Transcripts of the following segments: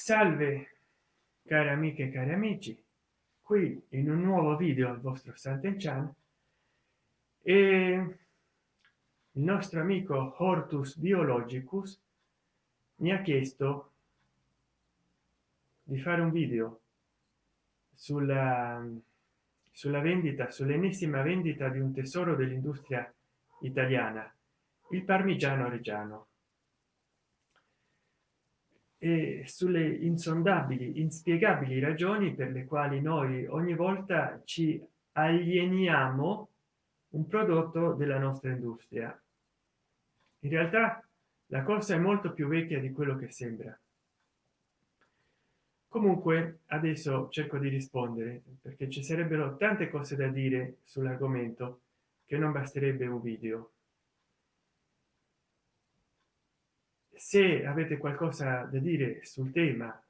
salve cari amiche e cari amici qui in un nuovo video al vostro Sant'Enchan e il nostro amico Hortus Biologicus mi ha chiesto di fare un video sulla sulla vendita sull'ennesima vendita di un tesoro dell'industria italiana il parmigiano reggiano e sulle insondabili inspiegabili ragioni per le quali noi ogni volta ci alieniamo un prodotto della nostra industria. In realtà la cosa è molto più vecchia di quello che sembra. Comunque adesso cerco di rispondere perché ci sarebbero tante cose da dire sull'argomento che non basterebbe un video se avete qualcosa da dire sul tema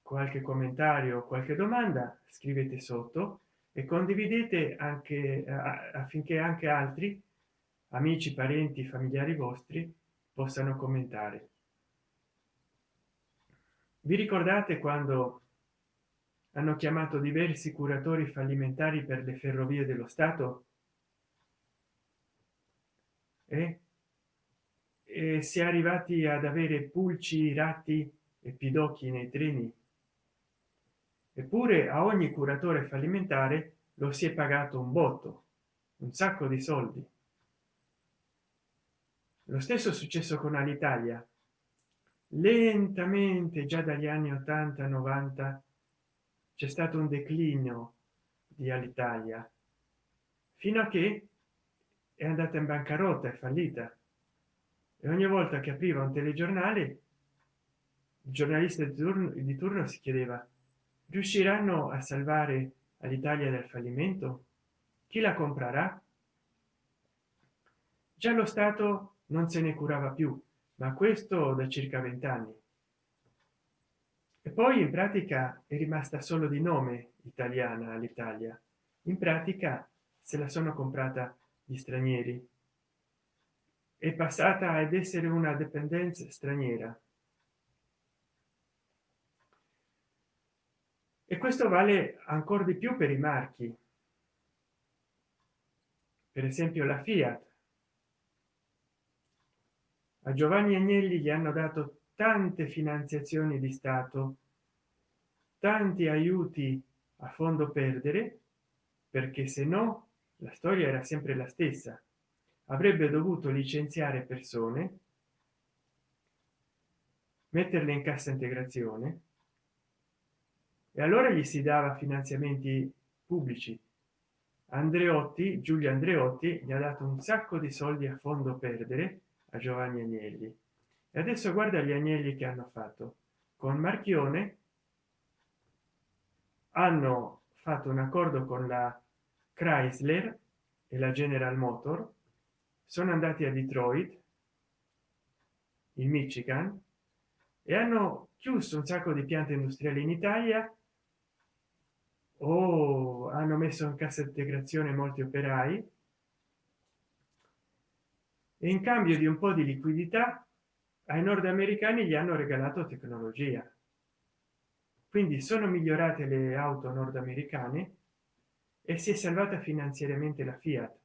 qualche commentario qualche domanda scrivete sotto e condividete anche affinché anche altri amici parenti familiari vostri possano commentare. Vi ricordate quando hanno chiamato diversi curatori fallimentari per le ferrovie dello stato? E e si è arrivati ad avere pulci ratti e pidocchi nei treni. Eppure a ogni curatore fallimentare lo si è pagato un botto un sacco di soldi. Lo stesso successo con all'italia lentamente già dagli anni 80 90 c'è stato un declino di all'italia fino a che è andata in bancarotta è fallita e ogni volta che apriva un telegiornale il giornalista di turno, di turno si chiedeva riusciranno a salvare all'italia dal fallimento? Chi la comprerà? Già lo stato non se ne curava più ma questo da circa vent'anni. E poi in pratica è rimasta solo di nome italiana all'italia in pratica se la sono comprata gli stranieri è passata ad essere una dipendenza straniera. E questo vale ancora di più per i marchi. Per esempio la fiat. A giovanni agnelli gli hanno dato tante finanziazioni di stato tanti aiuti a fondo perdere perché se no la storia era sempre la stessa avrebbe dovuto licenziare persone metterle in cassa integrazione e allora gli si dava finanziamenti pubblici. Andreotti giulio andreotti gli ha dato un sacco di soldi a fondo perdere a giovanni agnelli. E adesso guarda gli agnelli che hanno fatto. Con marchione hanno fatto un accordo con la chrysler e la general motor sono andati a detroit in michigan e hanno chiuso un sacco di piante industriali in italia. O hanno messo in cassa integrazione molti operai. E in cambio di un po di liquidità ai nordamericani gli hanno regalato tecnologia. Quindi sono migliorate le auto nordamericane e si è salvata finanziariamente la fiat.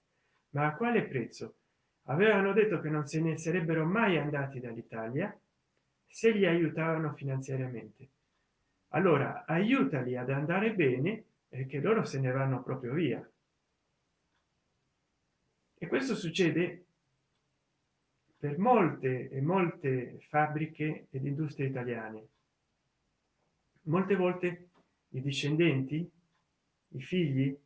Ma a quale prezzo avevano detto che non se ne sarebbero mai andati dall'italia se li aiutavano finanziariamente. Allora aiutali ad andare bene e che loro se ne vanno proprio via. E questo succede per molte e molte fabbriche ed industrie italiane. Molte volte i discendenti i figli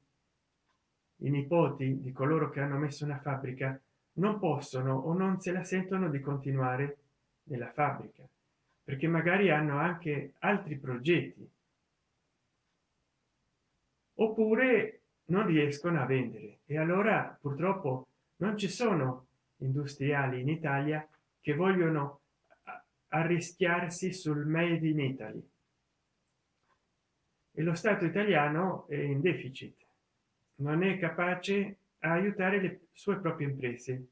i nipoti di coloro che hanno messo una fabbrica non possono o non se la sentono di continuare nella fabbrica perché magari hanno anche altri progetti. Oppure non riescono a vendere e allora purtroppo non ci sono industriali in italia che vogliono arrischiarsi sul made in italy. E lo stato italiano è in deficit. Non è capace aiutare le sue proprie imprese.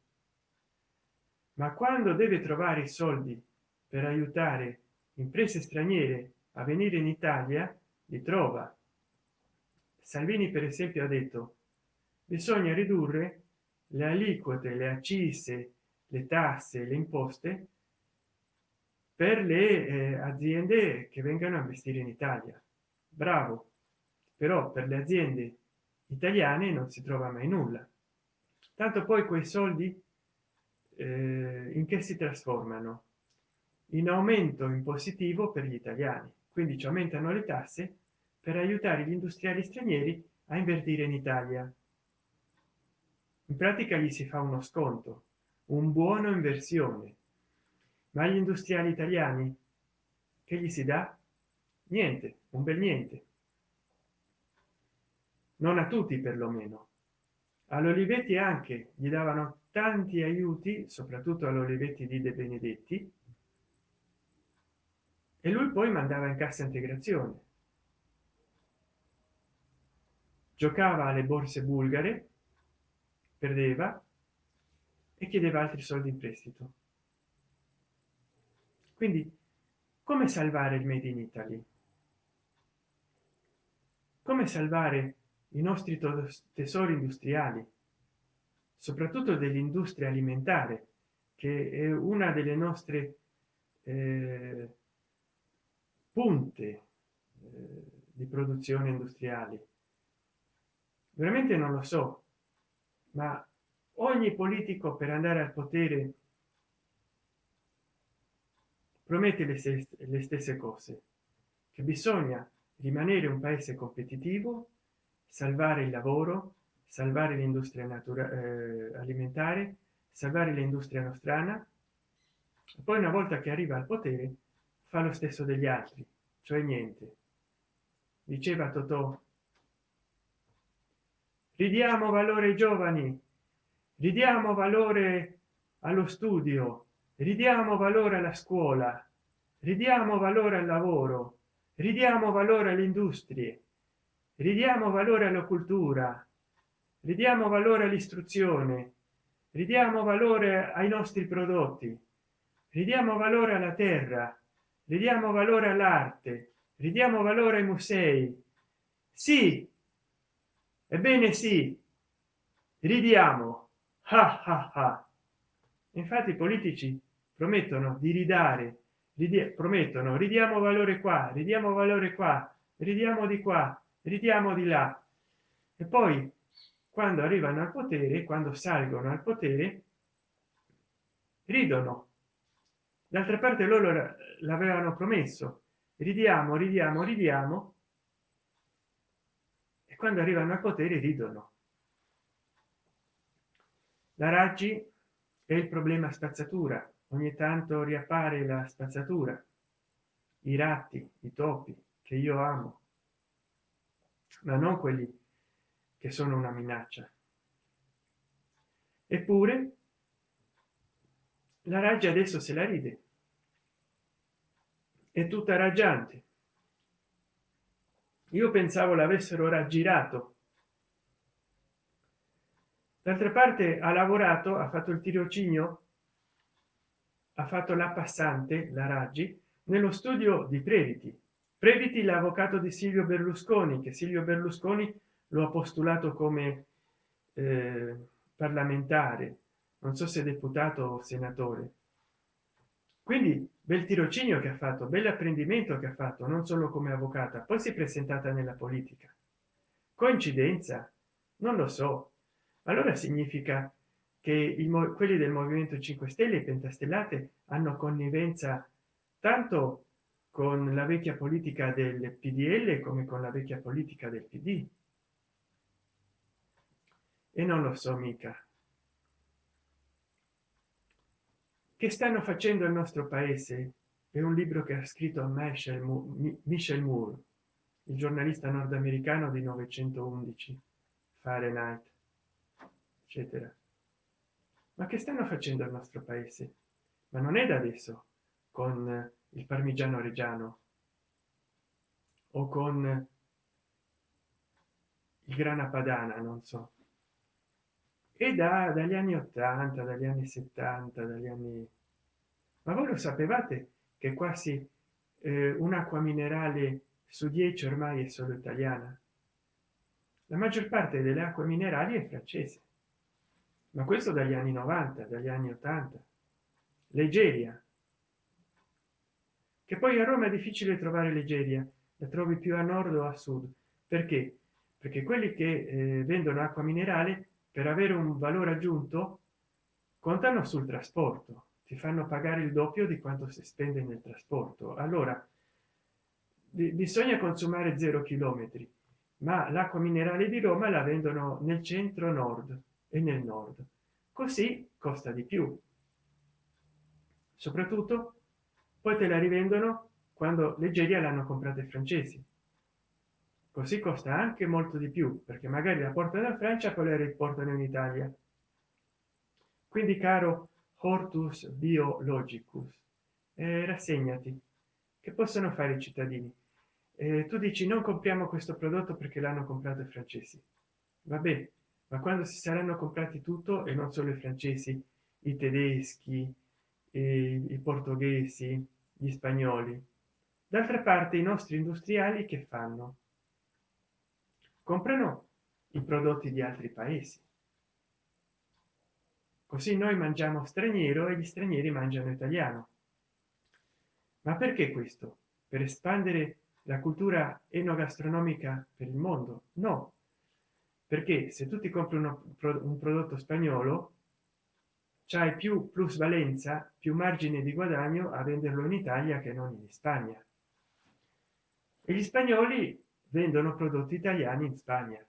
Ma quando deve trovare i soldi per aiutare imprese straniere a venire in italia li trova. Salvini per esempio ha detto bisogna ridurre le aliquote le accise le tasse le imposte per le eh, aziende che vengano a investire in italia. Bravo. Però per le aziende italiane non si trova mai nulla. Tanto poi quei soldi eh, in che si trasformano? In aumento in positivo per gli italiani. Quindi ci aumentano le tasse per aiutare gli industriali stranieri a invertire in italia. In pratica gli si fa uno sconto un buono inversione. Ma gli industriali italiani che gli si dà? Niente un bel niente non a tutti perlomeno. All'olivetti anche gli davano tanti aiuti soprattutto all'olivetti di de benedetti. E lui poi mandava in cassa integrazione. Giocava alle borse bulgare perdeva e chiedeva altri soldi in prestito. Quindi come salvare il made in italy? Come salvare i nostri tesori industriali soprattutto dell'industria alimentare che è una delle nostre eh, punte eh, di produzione industriali veramente non lo so ma ogni politico per andare al potere promette le stesse, le stesse cose che bisogna rimanere un paese competitivo salvare il lavoro salvare l'industria naturale eh, alimentare salvare l'industria nostrana poi una volta che arriva al potere fa lo stesso degli altri cioè niente. Diceva totò ridiamo valore ai giovani ridiamo valore allo studio ridiamo valore alla scuola ridiamo valore al lavoro ridiamo valore alle industrie ridiamo valore alla cultura. Ridiamo valore all'istruzione. Ridiamo valore ai nostri prodotti. Ridiamo valore alla terra. Ridiamo valore all'arte. Ridiamo valore ai musei. Sì. Ebbene sì. Ridiamo. Ah ah ah infatti i politici promettono di ridare. Promettono ridiamo valore qua ridiamo valore qua ridiamo di qua ridiamo di là. E poi quando arrivano al potere quando salgono al potere ridono. D'altra parte loro l'avevano promesso. Ridiamo ridiamo ridiamo. E quando arrivano al potere ridono. La raggi è il problema spazzatura. Ogni tanto riappare la spazzatura. I ratti i topi che io amo ma non quelli che sono una minaccia. Eppure la raggia adesso se la ride. È tutta raggiante. Io pensavo l'avessero raggirato. D'altra parte ha lavorato ha fatto il tirocinio ha fatto la passante la raggi nello studio di previti previti l'avvocato di silvio berlusconi che silvio berlusconi lo ha postulato come eh, parlamentare. Non so se deputato o senatore. Quindi bel tirocinio che ha fatto bell'apprendimento che ha fatto non solo come avvocata poi si è presentata nella politica. Coincidenza? Non lo so. Allora significa che il, quelli del movimento 5 stelle pentastellate hanno connivenza tanto con la vecchia politica del pdl come con la vecchia politica del pd e non lo so mica. Che stanno facendo il nostro paese è un libro che ha scritto michel michel moore il giornalista nordamericano di 911 fahrenheit eccetera. Ma che stanno facendo il nostro paese? Ma non è da adesso con il parmigiano reggiano. O con il grana padana non so. E da dagli anni 80 dagli anni 70 dagli anni ma voi lo sapevate che quasi eh, un'acqua minerale su 10 ormai è solo italiana? La maggior parte delle acque minerali è francese. Ma questo dagli anni 90 dagli anni 80 leggeria che poi a roma è difficile trovare leggeria la trovi più a nord o a sud. Perché? Perché quelli che eh, vendono acqua minerale per avere un valore aggiunto contano sul trasporto. Ti fanno pagare il doppio di quanto si spende nel trasporto. Allora bisogna consumare zero chilometri ma l'acqua minerale di roma la vendono nel centro nord e nel nord. Così costa di più. Soprattutto poi te la rivendono quando leggeria l'hanno comprata i francesi. Così costa anche molto di più perché magari la portano da francia poi la riportano in italia. Quindi caro hortus biologicus eh, rassegnati che possono fare i cittadini? Eh, tu dici non compriamo questo prodotto perché l'hanno comprato i francesi. Vabbè ma quando si saranno comprati tutto e non solo i francesi i tedeschi i portoghesi gli spagnoli. D'altra parte i nostri industriali che fanno? Comprano i prodotti di altri paesi. Così noi mangiamo straniero e gli stranieri mangiano italiano. Ma perché questo? Per espandere la cultura enogastronomica per il mondo? No. Perché se tu ti compri uno, un prodotto spagnolo c'hai più plusvalenza più margine di guadagno a venderlo in italia che non in spagna. E gli spagnoli vendono prodotti italiani in spagna.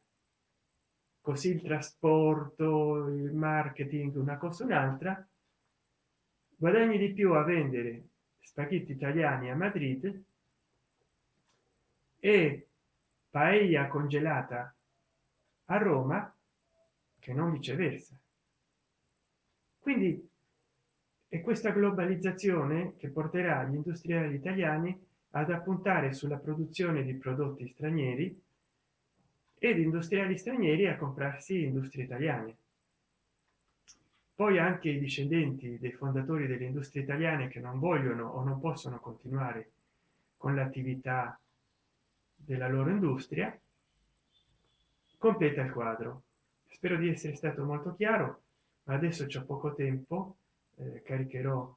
Così il trasporto il marketing una cosa un'altra. Guadagni di più a vendere spaghetti italiani a madrid e paella congelata a roma che non viceversa quindi è questa globalizzazione che porterà gli industriali italiani ad appuntare sulla produzione di prodotti stranieri ed industriali stranieri a comprarsi industrie italiane. Poi anche i discendenti dei fondatori delle industrie italiane che non vogliono o non possono continuare con l'attività della loro industria completa il quadro. Spero di essere stato molto chiaro adesso c'è poco tempo eh, caricherò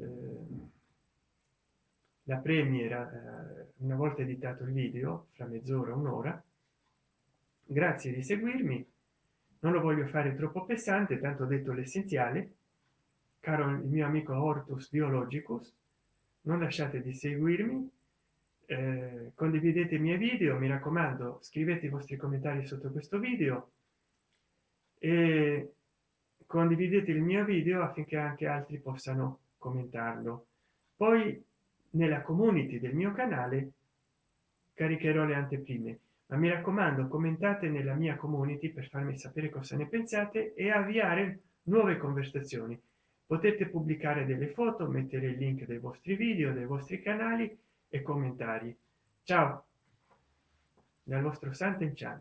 eh, la premiera eh, una volta editato il video fra mezz'ora un'ora. Grazie di seguirmi. Non lo voglio fare troppo pesante tanto detto l'essenziale. Caro il mio amico ortus biologicus non lasciate di seguirmi eh, condividete i miei video mi raccomando scrivete i vostri commentari sotto questo video. E condividete il mio video affinché anche altri possano commentarlo. Poi nella community del mio canale caricherò le anteprime. Ma mi raccomando commentate nella mia community per farmi sapere cosa ne pensate e avviare nuove conversazioni. Potete pubblicare delle foto mettere il link dei vostri video dei vostri canali e commentari. Ciao dal vostro santen chan